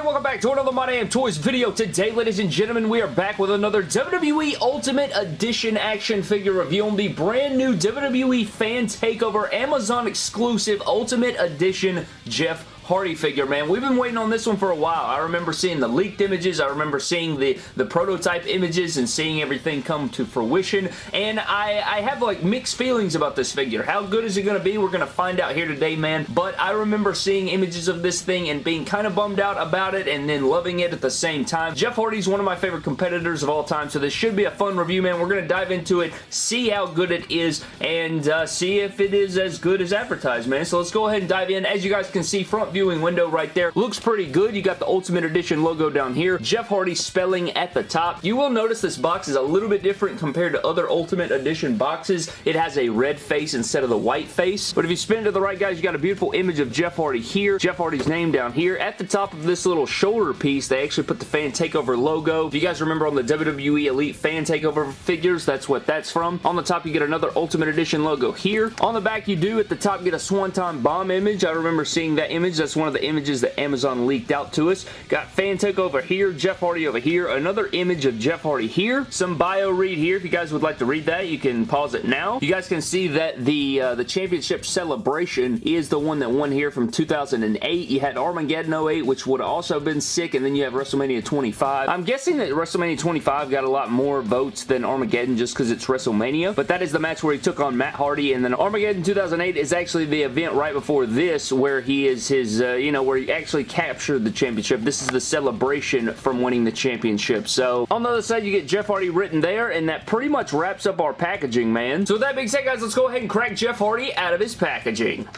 everybody, welcome back to another My Damn Toys video. Today, ladies and gentlemen, we are back with another WWE Ultimate Edition action figure review on the brand new WWE Fan Takeover Amazon exclusive Ultimate Edition Jeff Hardy figure, man. We've been waiting on this one for a while. I remember seeing the leaked images. I remember seeing the, the prototype images and seeing everything come to fruition. And I, I have like mixed feelings about this figure. How good is it going to be? We're going to find out here today, man. But I remember seeing images of this thing and being kind of bummed out about it and then loving it at the same time. Jeff Hardy's one of my favorite competitors of all time, so this should be a fun review, man. We're going to dive into it, see how good it is, and uh, see if it is as good as advertised, man. So let's go ahead and dive in. As you guys can see, front view viewing window right there. Looks pretty good. You got the Ultimate Edition logo down here. Jeff Hardy spelling at the top. You will notice this box is a little bit different compared to other Ultimate Edition boxes. It has a red face instead of the white face. But if you spin to the right, guys, you got a beautiful image of Jeff Hardy here. Jeff Hardy's name down here. At the top of this little shoulder piece, they actually put the Fan Takeover logo. If you guys remember on the WWE Elite Fan Takeover figures, that's what that's from. On the top, you get another Ultimate Edition logo here. On the back, you do at the top get a Swanton Bomb image. I remember seeing that image. That's one of the images that Amazon leaked out to us. Got Fan over here, Jeff Hardy over here, another image of Jeff Hardy here, some bio read here. If you guys would like to read that, you can pause it now. You guys can see that the uh, the championship celebration is the one that won here from 2008. You had Armageddon 08, which would have also been sick, and then you have WrestleMania 25. I'm guessing that WrestleMania 25 got a lot more votes than Armageddon just because it's WrestleMania, but that is the match where he took on Matt Hardy, and then Armageddon 2008 is actually the event right before this where he is his, uh, you know, where he actually captured the championship. This is the celebration from winning the championship. So on the other side, you get Jeff Hardy written there, and that pretty much wraps up our packaging, man. So with that being said, guys, let's go ahead and crack Jeff Hardy out of his packaging.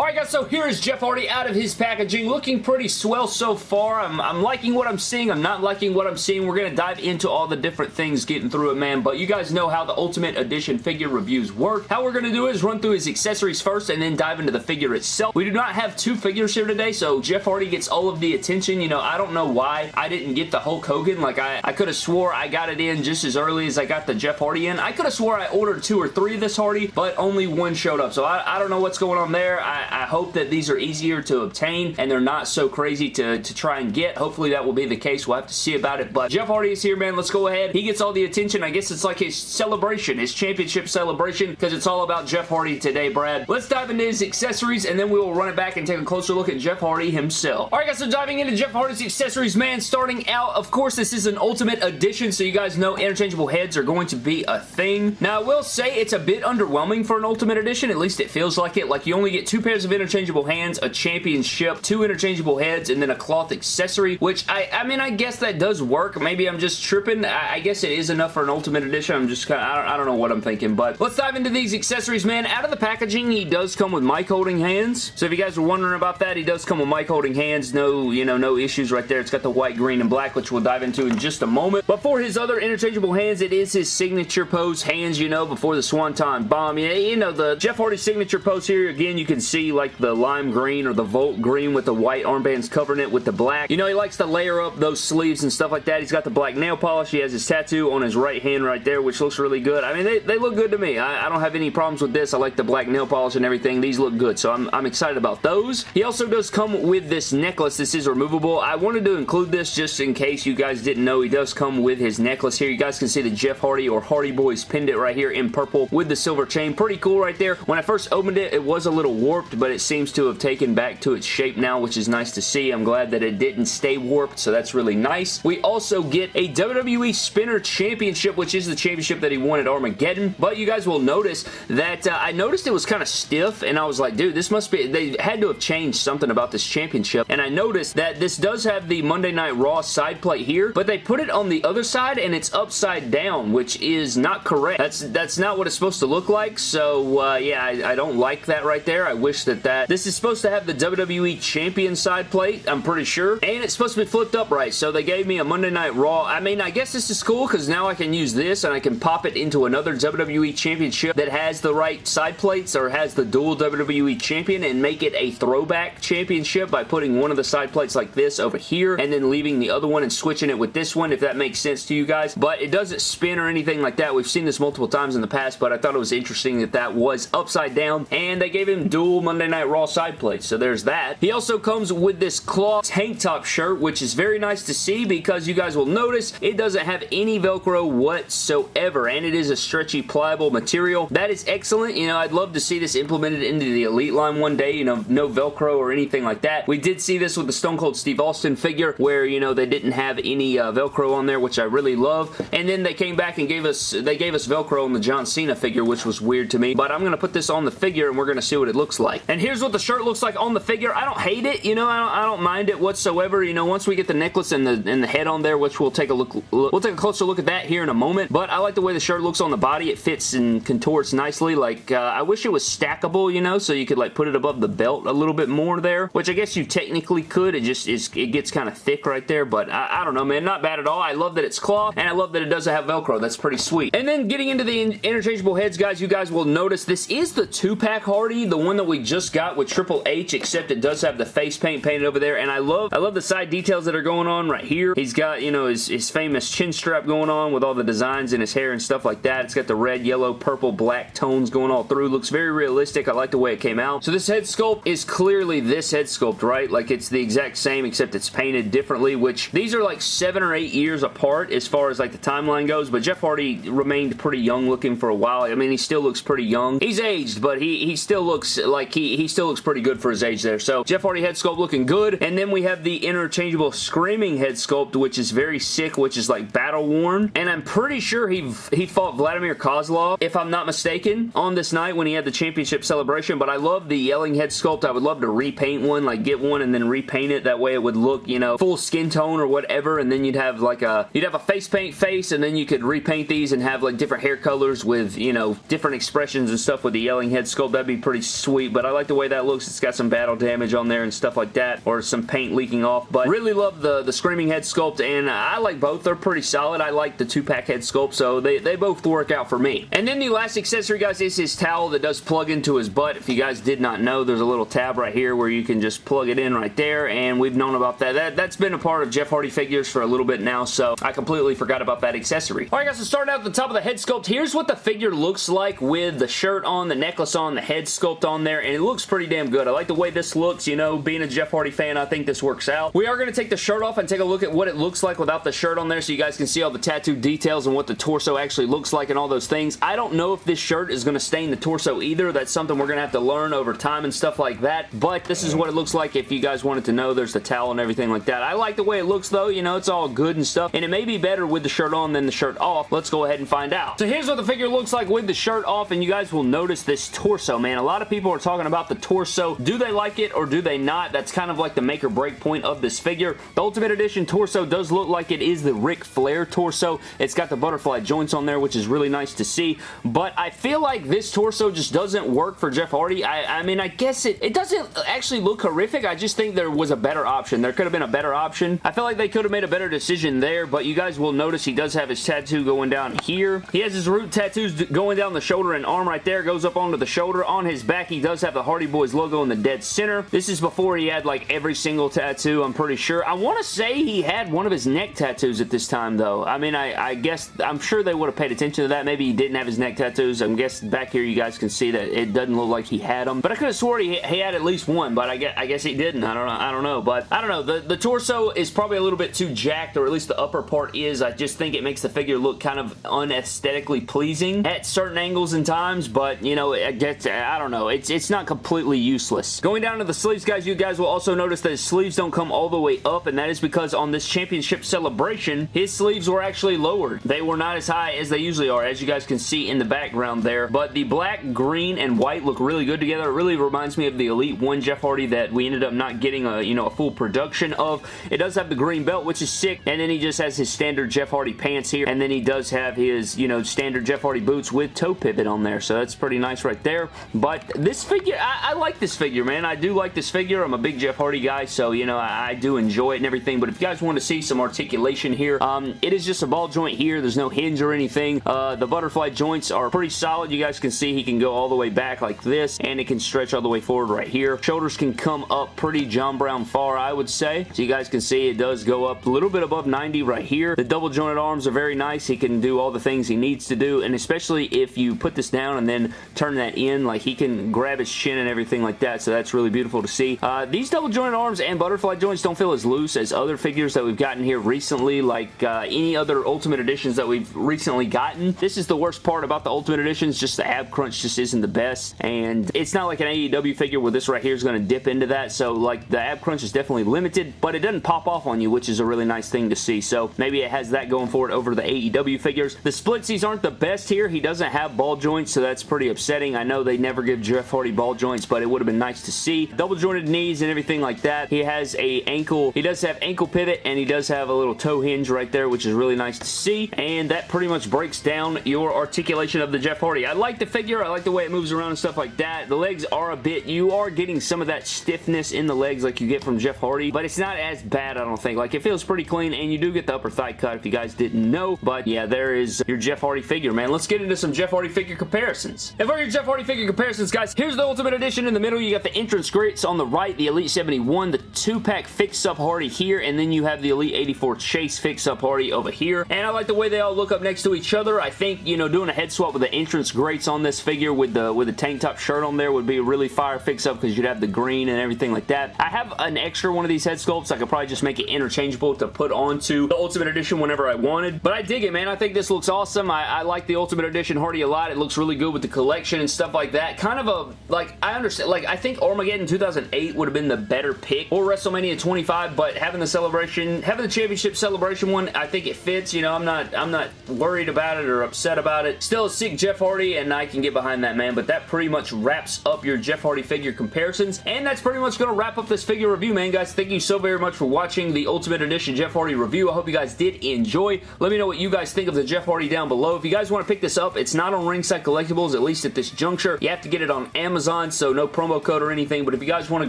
Alright guys, so here is Jeff Hardy out of his packaging. Looking pretty swell so far. I'm, I'm liking what I'm seeing. I'm not liking what I'm seeing. We're going to dive into all the different things getting through it, man. But you guys know how the Ultimate Edition figure reviews work. How we're going to do is run through his accessories first and then dive into the figure itself. We do not have two figures here today, so Jeff Hardy gets all of the attention. You know, I don't know why I didn't get the Hulk Hogan. Like, I, I could have swore I got it in just as early as I got the Jeff Hardy in. I could have swore I ordered two or three of this Hardy, but only one showed up. So I, I don't know what's going on there. I, I hope that these are easier to obtain and they're not so crazy to, to try and get. Hopefully that will be the case. We'll have to see about it. But Jeff Hardy is here, man. Let's go ahead. He gets all the attention. I guess it's like his celebration, his championship celebration, because it's all about Jeff Hardy today, Brad. Let's dive into his accessories, and then we will run it back and take a closer look at Jeff Hardy himself. Alright, guys, so diving into Jeff Hardy's accessories, man, starting out, of course, this is an Ultimate Edition, so you guys know interchangeable heads are going to be a thing. Now, I will say it's a bit underwhelming for an Ultimate Edition. At least it feels like it. Like, you only get two pairs of interchangeable hands, a championship, two interchangeable heads, and then a cloth accessory, which I, I mean, I guess that does work. Maybe I'm just tripping. I, I guess it is enough for an Ultimate Edition. I'm just kind of, I don't, I don't know what I'm thinking, but let's dive into these accessories, man. Out of the packaging, he does come with mic holding hands. So if you guys were wondering about that, he does come with mic holding hands. No, you know, no issues right there. It's got the white, green, and black, which we'll dive into in just a moment. But for his other interchangeable hands, it is his signature pose hands, you know, before the Swanton Bomb. You know, the Jeff Hardy signature pose here, again, you can see like the lime green or the Volt green with the white armbands covering it with the black. You know, he likes to layer up those sleeves and stuff like that. He's got the black nail polish. He has his tattoo on his right hand right there, which looks really good. I mean, they, they look good to me. I, I don't have any problems with this. I like the black nail polish and everything. These look good, so I'm, I'm excited about those. He also does come with this necklace. This is removable. I wanted to include this just in case you guys didn't know. He does come with his necklace here. You guys can see the Jeff Hardy or Hardy Boys pendant right here in purple with the silver chain. Pretty cool right there. When I first opened it, it was a little warped, but it seems to have taken back to its shape now, which is nice to see. I'm glad that it didn't stay warped, so that's really nice. We also get a WWE Spinner Championship, which is the championship that he won at Armageddon, but you guys will notice that uh, I noticed it was kind of stiff, and I was like, dude, this must be, they had to have changed something about this championship, and I noticed that this does have the Monday Night Raw side plate here, but they put it on the other side, and it's upside down, which is not correct. That's that's not what it's supposed to look like, so uh, yeah, I, I don't like that right there. I wish that that, this is supposed to have the WWE Champion side plate, I'm pretty sure. And it's supposed to be flipped upright, so they gave me a Monday Night Raw. I mean, I guess this is cool because now I can use this and I can pop it into another WWE Championship that has the right side plates or has the dual WWE Champion and make it a throwback championship by putting one of the side plates like this over here and then leaving the other one and switching it with this one, if that makes sense to you guys. But it doesn't spin or anything like that. We've seen this multiple times in the past, but I thought it was interesting that that was upside down. And they gave him dual Monday Night Raw side plates, so there's that. He also comes with this cloth tank top shirt, which is very nice to see because you guys will notice it doesn't have any Velcro whatsoever, and it is a stretchy, pliable material. That is excellent. You know, I'd love to see this implemented into the Elite line one day, you know, no Velcro or anything like that. We did see this with the Stone Cold Steve Austin figure where, you know, they didn't have any uh, Velcro on there, which I really love, and then they came back and gave us, they gave us Velcro on the John Cena figure, which was weird to me, but I'm going to put this on the figure and we're going to see what it looks like. And here's what the shirt looks like on the figure. I don't hate it, you know, I don't, I don't mind it whatsoever, you know, once we get the necklace and the, and the head on there, which we'll take a look, we'll take a closer look at that here in a moment, but I like the way the shirt looks on the body. It fits and contorts nicely, like, uh, I wish it was stackable, you know, so you could, like, put it above the belt a little bit more there, which I guess you technically could. It just is, it gets kind of thick right there, but I, I don't know, man, not bad at all. I love that it's cloth, and I love that it doesn't have Velcro. That's pretty sweet. And then getting into the interchangeable heads, guys, you guys will notice this is the two-pack Hardy, the one that we just got with Triple H, except it does have the face paint painted over there, and I love I love the side details that are going on right here. He's got, you know, his, his famous chin strap going on with all the designs in his hair and stuff like that. It's got the red, yellow, purple, black tones going all through. Looks very realistic. I like the way it came out. So this head sculpt is clearly this head sculpt, right? Like it's the exact same except it's painted differently, which these are like seven or eight years apart as far as like the timeline goes, but Jeff Hardy remained pretty young looking for a while. I mean, he still looks pretty young. He's aged, but he, he still looks like he, he still looks pretty good for his age there. So Jeff Hardy head sculpt looking good. And then we have the interchangeable Screaming head sculpt, which is very sick, which is like battle worn. And I'm pretty sure he, he fought Vladimir Kozlov, if I'm not mistaken, on this night when he had the championship celebration. But I love the yelling head sculpt. I would love to repaint one, like get one and then repaint it. That way it would look, you know, full skin tone or whatever. And then you'd have like a, you'd have a face paint face and then you could repaint these and have like different hair colors with, you know, different expressions and stuff with the yelling head sculpt. That'd be pretty sweet. But I like the way that looks. It's got some battle damage on there and stuff like that or some paint leaking off. But really love the, the Screaming head sculpt and I like both. They're pretty solid. I like the two-pack head sculpt so they, they both work out for me. And then the last accessory guys is his towel that does plug into his butt. If you guys did not know, there's a little tab right here where you can just plug it in right there and we've known about that. that that's been a part of Jeff Hardy figures for a little bit now so I completely forgot about that accessory. Alright guys, so starting out at the top of the head sculpt, here's what the figure looks like with the shirt on, the necklace on, the head sculpt on there and it looks pretty damn good. I like the way this looks, you know, being a Jeff Hardy fan, I think this works out. We are going to take the shirt off and take a look at what it looks like without the shirt on there so you guys can see all the tattoo details and what the torso actually looks like and all those things. I don't know if this shirt is going to stain the torso either. That's something we're going to have to learn over time and stuff like that, but this is what it looks like if you guys wanted to know. There's the towel and everything like that. I like the way it looks though. You know, it's all good and stuff, and it may be better with the shirt on than the shirt off. Let's go ahead and find out. So here's what the figure looks like with the shirt off, and you guys will notice this torso, man. A lot of people are talking about the torso. Do they like it or do they not? That's kind of like the make or break point of this figure. The Ultimate Edition torso does look like it is the Ric Flair torso. It's got the butterfly joints on there, which is really nice to see, but I feel like this torso just doesn't work for Jeff Hardy. I, I mean, I guess it, it doesn't actually look horrific. I just think there was a better option. There could have been a better option. I feel like they could have made a better decision there, but you guys will notice he does have his tattoo going down here. He has his root tattoos going down the shoulder and arm right there. Goes up onto the shoulder. On his back, he does have the Hardy Boys logo in the dead center. This is before he had like every single tattoo, I'm pretty sure. I want to say he had one of his neck tattoos at this time, though. I mean, I, I guess, I'm sure they would have paid attention to that. Maybe he didn't have his neck tattoos. I'm guessing back here you guys can see that it doesn't look like he had them. But I could have swore he, he had at least one, but I guess, I guess he didn't. I don't know. I don't know. But I don't know. The, the torso is probably a little bit too jacked, or at least the upper part is. I just think it makes the figure look kind of unesthetically pleasing at certain angles and times, but, you know, it gets, I don't know. It's, it's not completely useless. Going down to the sleeves, guys, you guys will also notice that his sleeves don't come all the way up, and that is because on this championship celebration, his sleeves were actually lowered. They were not as high as they usually are, as you guys can see in the background there, but the black, green, and white look really good together. It really reminds me of the Elite 1 Jeff Hardy that we ended up not getting a, you know, a full production of. It does have the green belt, which is sick, and then he just has his standard Jeff Hardy pants here, and then he does have his, you know, standard Jeff Hardy boots with toe pivot on there, so that's pretty nice right there, but this figure, I, I like this figure, man. I do like this figure. I'm a big Jeff Hardy guy, so, you know, I, I do enjoy it and everything, but if you guys want to see some articulation here, um, it is just a ball joint here. There's no hinge or anything. Uh, the butterfly joints are pretty solid. You guys can see he can go all the way back like this, and it can stretch all the way forward right here. Shoulders can come up pretty John Brown far, I would say. So you guys can see it does go up a little bit above 90 right here. The double jointed arms are very nice. He can do all the things he needs to do, and especially if you put this down and then turn that in, like he can grab his chin and everything like that, so that's really beautiful to see. Uh, these double jointed arms and butterfly joints don't feel as loose as other figures that we've gotten here recently, like uh, any other Ultimate Editions that we've recently gotten. This is the worst part about the Ultimate Editions, just the ab crunch just isn't the best, and it's not like an AEW figure where this right here is going to dip into that, so like the ab crunch is definitely limited, but it doesn't pop off on you, which is a really nice thing to see, so maybe it has that going for it over the AEW figures. The splitsies aren't the best here. He doesn't have ball joints, so that's pretty upsetting. I know they never give Jeff Hardy ball joints, but it would have been nice to see. Double jointed knees and everything like that. He has a ankle, he does have ankle pivot, and he does have a little toe hinge right there, which is really nice to see, and that pretty much breaks down your articulation of the Jeff Hardy. I like the figure. I like the way it moves around and stuff like that. The legs are a bit, you are getting some of that stiffness in the legs like you get from Jeff Hardy, but it's not as bad, I don't think. Like, it feels pretty clean, and you do get the upper thigh cut if you guys didn't know, but yeah, there is your Jeff Hardy figure, man. Let's get into some Jeff Hardy figure comparisons. And for your Jeff Hardy figure comparisons, guys, here's the Ultimate Edition in the middle. You got the entrance greats on the right, the Elite 71, the two-pack Fix-Up Hardy here, and then you have the Elite 84 Chase Fix-Up Hardy over here. And I like the way they all look up next to each other. I think, you know, doing a head swap with the entrance greats on this figure with the with the tank top shirt on there would be a really fire fix-up because you'd have the green and everything like that. I have an extra one of these head sculpts. I could probably just make it interchangeable to put onto the Ultimate Edition whenever I wanted. But I dig it, man. I think this looks awesome. I, I like the Ultimate Edition Hardy a lot. It looks really good with the collection and stuff like that. Kind of a, like, I understand, like, I think Armageddon 2008 would have been the better pick or WrestleMania 25, but having the celebration, having the championship celebration one, I think it fits. You know, I'm not, I'm not worried about it or upset about it. Still sick Jeff Hardy, and I can get behind that, man, but that pretty much wraps up your Jeff Hardy figure comparisons, and that's pretty much going to wrap up this figure review, man, guys. Thank you so very much for watching the Ultimate Edition Jeff Hardy review. I hope you guys did enjoy. Let me know what you guys think of the Jeff Hardy down below. If you guys want to pick this up, it's not on Ringside Collectibles, at least at this juncture. You have to get it on Amazon, so no promo code or anything, but if you guys want to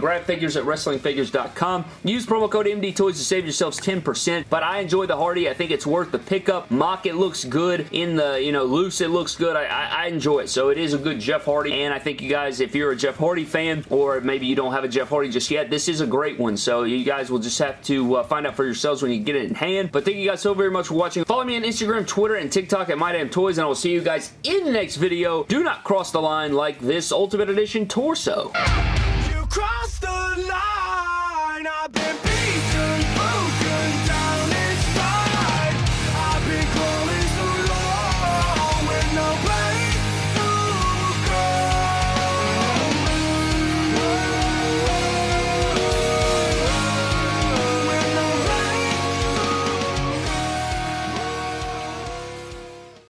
grab figures at WrestlingFigures.com, use promo code MDTOYS to save yourselves 10%, but I enjoy the Hardy. I think it's worth the pickup. Mock, it looks good. In the, you know, loose, it looks good. I, I, I enjoy it, so it is a good Jeff Hardy, and I think you guys, if you're a Jeff Hardy fan, or maybe you don't have a Jeff Hardy just yet, this is a great one, so you guys will just have to uh, find out for yourselves when you get it in hand, but thank you guys so very much for watching. Follow me on Instagram, Twitter, and TikTok at MyDamnToys, and I will see you guys in the next video. Do not cross the line like this Ultimate Edition torso.